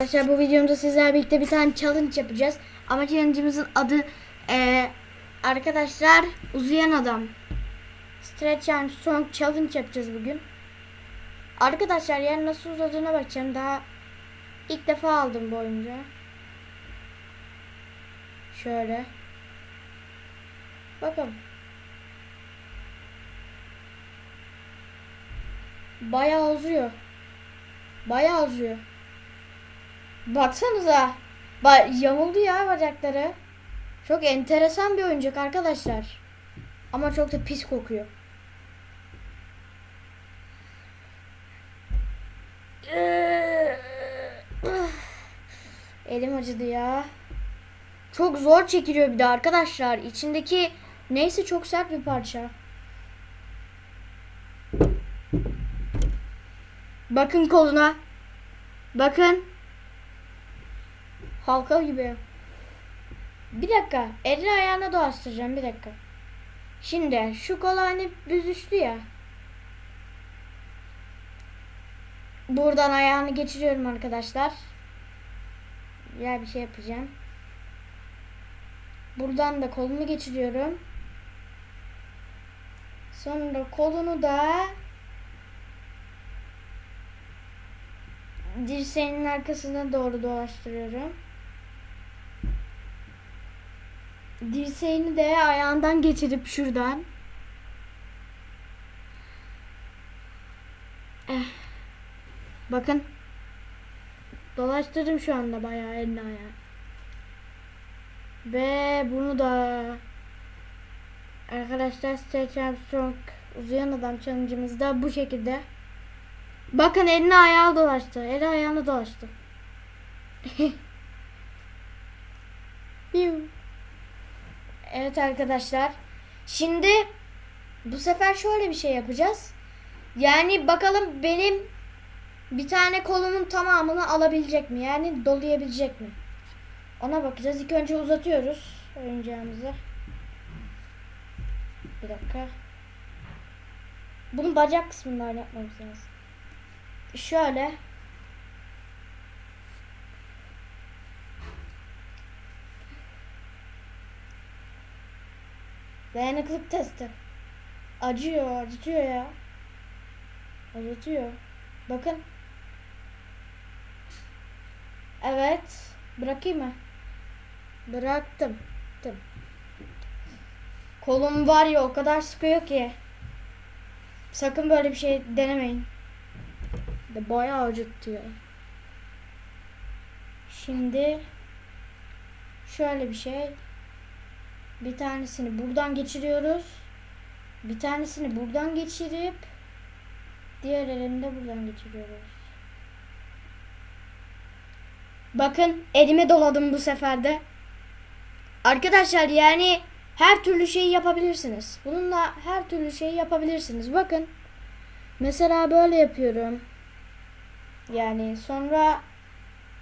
Arkadaşlar bu videomda sizlerle birlikte bir tane challenge yapacağız. Ama challenge'ımızın adı eee, arkadaşlar uzayan adam. Stretch Armstrong challenge yapacağız bugün. Arkadaşlar yani nasıl uzadığına bakacağım. Daha ilk defa aldım bu oyuncağı. Şöyle. Bakalım. Bayağı uzuyor. Bayağı uzuyor. Baksanıza. Ba yamuldu ya bacakları. Çok enteresan bir oyuncak arkadaşlar. Ama çok da pis kokuyor. Elim acıdı ya. Çok zor çekiliyor bir de arkadaşlar. İçindeki neyse çok sert bir parça. Bakın koluna. Bakın. Halka gibi. Bir dakika. Elini ayağına dolaştıracağım. Bir dakika. Şimdi şu kol hani büzüştü ya. Buradan ayağını geçiriyorum arkadaşlar. Ya bir şey yapacağım. Buradan da kolunu geçiriyorum. Sonra kolunu da dirseğinin arkasına doğru dolaştırıyorum. Dirseğini de ayağından geçirip şuradan. Eh. Bakın. Dolaştırdım şu anda bayağı elini ayağı. Ve bunu da arkadaşlar Stretch Armstrong uzayan adam challenge'ımızda bu şekilde. Bakın elini ayağı dolaştı. Eli ayağını dolaştı. Piu. Evet arkadaşlar. Şimdi bu sefer şöyle bir şey yapacağız. Yani bakalım benim bir tane kolumun tamamını alabilecek mi? Yani dolayabilecek mi? Ona bakacağız. İlk önce uzatıyoruz oyuncağımızı. Bir dakika. Bunun bacak kısmından yapmamız lazım. Şöyle. Dayanıklık testi. Acıyor, acıtıyor ya. Acıtıyor. Bakın. Evet. Bırakayım mı? Bıraktım. Tım. Kolum var ya o kadar sıkıyor ki. Sakın böyle bir şey denemeyin. De bayağı acıtıyor. Şimdi şöyle bir şey. Bir tanesini buradan geçiriyoruz. Bir tanesini buradan geçirip diğer elini de buradan geçiriyoruz. Bakın elime doladım bu sefer de. Arkadaşlar yani her türlü şeyi yapabilirsiniz. Bununla her türlü şeyi yapabilirsiniz. Bakın. Mesela böyle yapıyorum. Yani sonra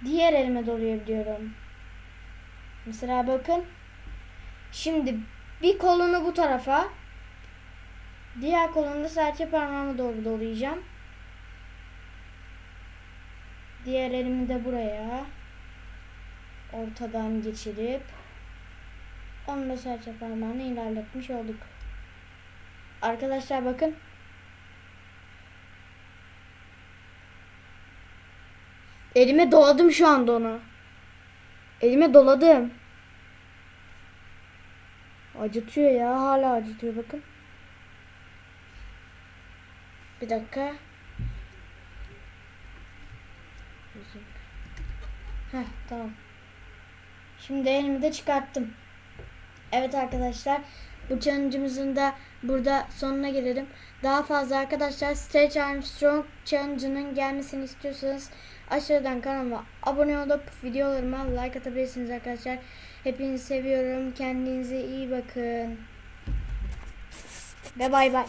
diğer elime dolayabiliyorum. Mesela bakın. Şimdi bir kolunu bu tarafa diğer kolunu da serçe parmağıma doğru dolayacağım. Diğer elimi de buraya ortadan geçirip onu da serçe parmağını ilerletmiş olduk. Arkadaşlar bakın. Elime doladım şu anda onu. Elime doladım. Acıtıyor ya. Hala acıtıyor bakın. Bir dakika. Heh tamam. Şimdi elimi de çıkarttım. Evet arkadaşlar. Bu challenge'ımızın da burada sonuna gelelim. Daha fazla arkadaşlar Stretch Armstrong challenge'ının gelmesini istiyorsanız aşağıdan kanalıma abone olup videolarıma like atabilirsiniz arkadaşlar. Hepinizi seviyorum. Kendinize iyi bakın. Ve bay bay.